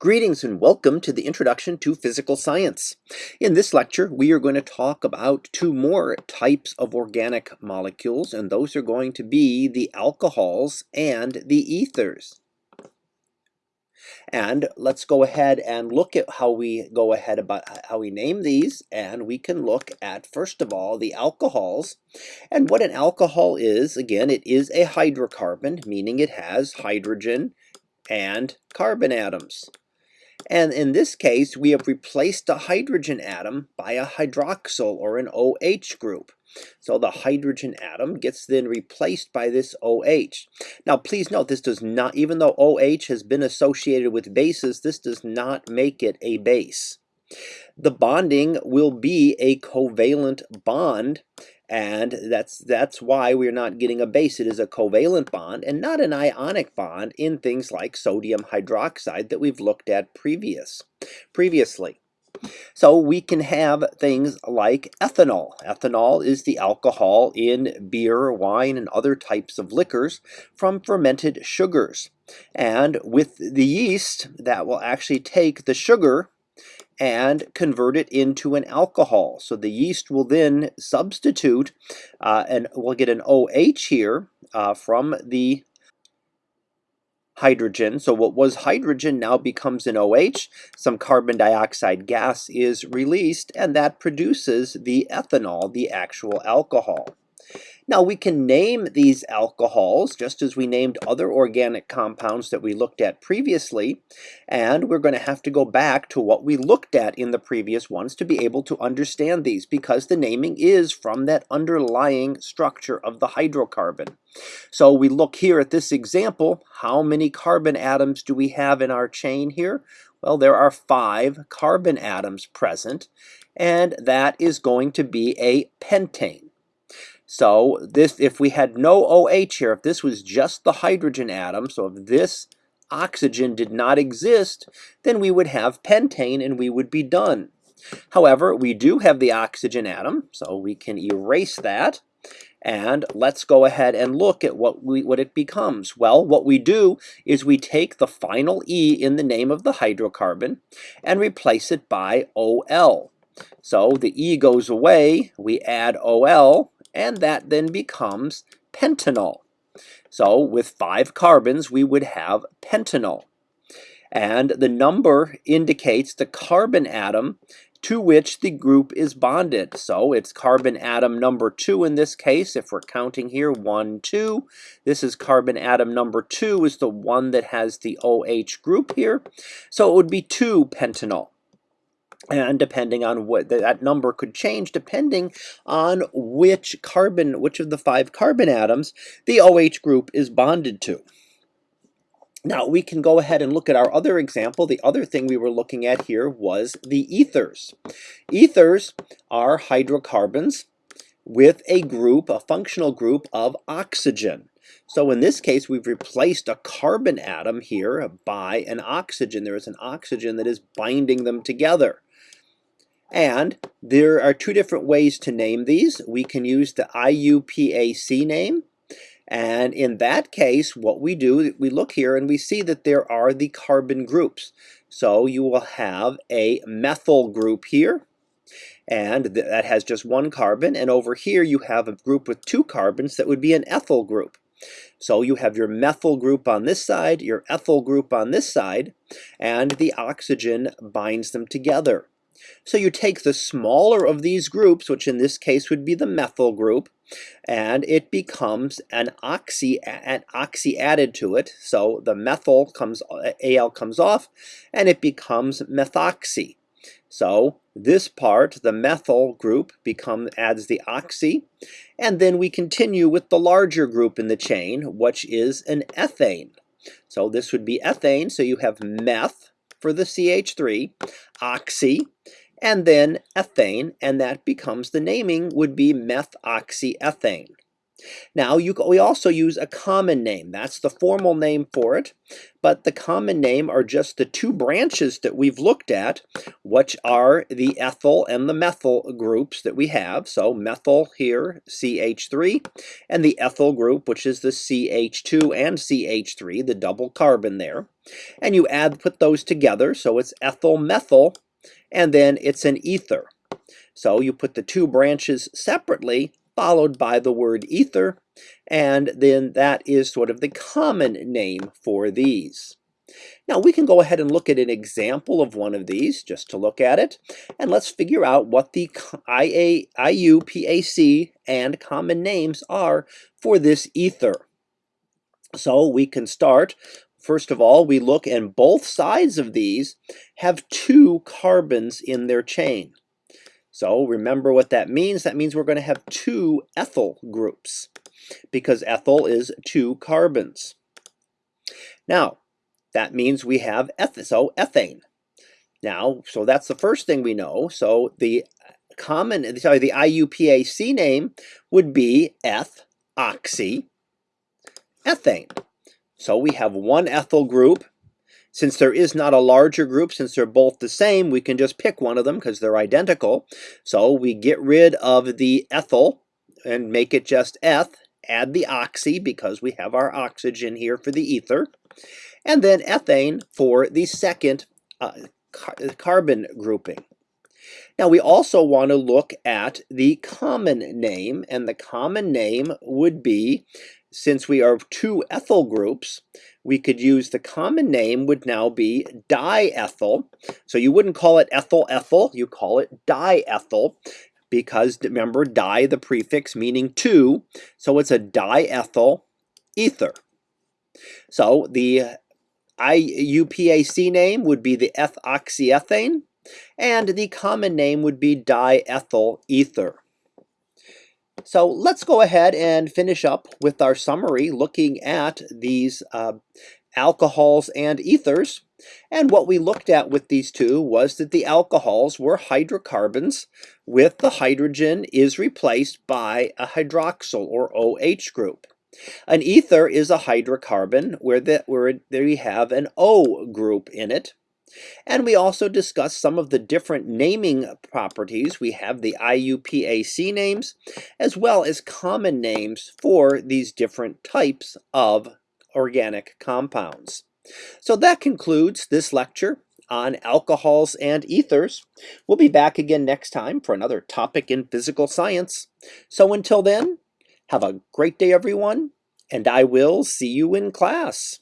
Greetings and welcome to the Introduction to Physical Science. In this lecture, we are going to talk about two more types of organic molecules, and those are going to be the alcohols and the ethers. And let's go ahead and look at how we go ahead about how we name these. And we can look at, first of all, the alcohols. And what an alcohol is, again, it is a hydrocarbon, meaning it has hydrogen and carbon atoms. And in this case, we have replaced a hydrogen atom by a hydroxyl or an OH group. So the hydrogen atom gets then replaced by this OH. Now please note this does not, even though OH has been associated with bases, this does not make it a base. The bonding will be a covalent bond and that's that's why we're not getting a base. It is a covalent bond and not an ionic bond in things like sodium hydroxide that we've looked at previous previously. So we can have things like ethanol. Ethanol is the alcohol in beer, wine, and other types of liquors from fermented sugars. And with the yeast, that will actually take the sugar and convert it into an alcohol. So the yeast will then substitute, uh, and we'll get an OH here uh, from the hydrogen. So what was hydrogen now becomes an OH. Some carbon dioxide gas is released, and that produces the ethanol, the actual alcohol. Now we can name these alcohols just as we named other organic compounds that we looked at previously and we're going to have to go back to what we looked at in the previous ones to be able to understand these because the naming is from that underlying structure of the hydrocarbon. So we look here at this example, how many carbon atoms do we have in our chain here? Well, there are five carbon atoms present, and that is going to be a pentane. So this, if we had no OH here, if this was just the hydrogen atom, so if this oxygen did not exist, then we would have pentane and we would be done. However, we do have the oxygen atom, so we can erase that. And let's go ahead and look at what we what it becomes. Well, what we do is we take the final E in the name of the hydrocarbon and replace it by OL. So the E goes away, we add OL, and that then becomes pentanol. So with five carbons, we would have pentanol. And the number indicates the carbon atom to which the group is bonded. So it's carbon atom number two in this case, if we're counting here, one, two. This is carbon atom number two is the one that has the OH group here. So it would be two pentanol and depending on what that number could change depending on which carbon which of the five carbon atoms the OH group is bonded to now we can go ahead and look at our other example the other thing we were looking at here was the ethers ethers are hydrocarbons with a group a functional group of oxygen so in this case, we've replaced a carbon atom here by an oxygen. There is an oxygen that is binding them together. And there are two different ways to name these. We can use the IUPAC name. And in that case, what we do, we look here and we see that there are the carbon groups. So you will have a methyl group here, and that has just one carbon. And over here, you have a group with two carbons that would be an ethyl group. So you have your methyl group on this side, your ethyl group on this side, and the oxygen binds them together. So you take the smaller of these groups, which in this case would be the methyl group, and it becomes an oxy, an oxy added to it. So the methyl comes, Al comes off, and it becomes methoxy. So this part, the methyl group, become, adds the oxy, and then we continue with the larger group in the chain, which is an ethane. So this would be ethane, so you have meth, for the CH3, oxy, and then ethane, and that becomes the naming would be methoxyethane. Now, you, we also use a common name. That's the formal name for it. But the common name are just the two branches that we've looked at, which are the ethyl and the methyl groups that we have. So methyl here, CH3, and the ethyl group, which is the CH2 and CH3, the double carbon there. And you add, put those together, so it's ethyl methyl, and then it's an ether. So you put the two branches separately, followed by the word ether, and then that is sort of the common name for these. Now we can go ahead and look at an example of one of these just to look at it and let's figure out what the IA, IUPAC and common names are for this ether. So we can start First of all, we look and both sides of these have two carbons in their chain. So remember what that means. That means we're going to have two ethyl groups because ethyl is two carbons. Now, that means we have eth so ethane. Now, so that's the first thing we know. So the common, sorry, the IUPAC name would be eth oxy ethane. So we have one ethyl group since there is not a larger group, since they're both the same, we can just pick one of them because they're identical. So we get rid of the ethyl and make it just eth, add the oxy because we have our oxygen here for the ether, and then ethane for the second uh, car carbon grouping. Now we also want to look at the common name, and the common name would be since we are two ethyl groups, we could use the common name would now be diethyl. So you wouldn't call it ethyl-ethyl, you call it diethyl because remember di the prefix meaning two, so it's a diethyl ether. So the IUPAC name would be the ethoxyethane and the common name would be diethyl ether. So let's go ahead and finish up with our summary looking at these uh, alcohols and ethers. And what we looked at with these two was that the alcohols were hydrocarbons with the hydrogen is replaced by a hydroxyl or OH group. An ether is a hydrocarbon where, the, where there we have an O group in it. And we also discuss some of the different naming properties. We have the IUPAC names, as well as common names for these different types of organic compounds. So that concludes this lecture on alcohols and ethers. We'll be back again next time for another topic in physical science. So until then, have a great day everyone, and I will see you in class.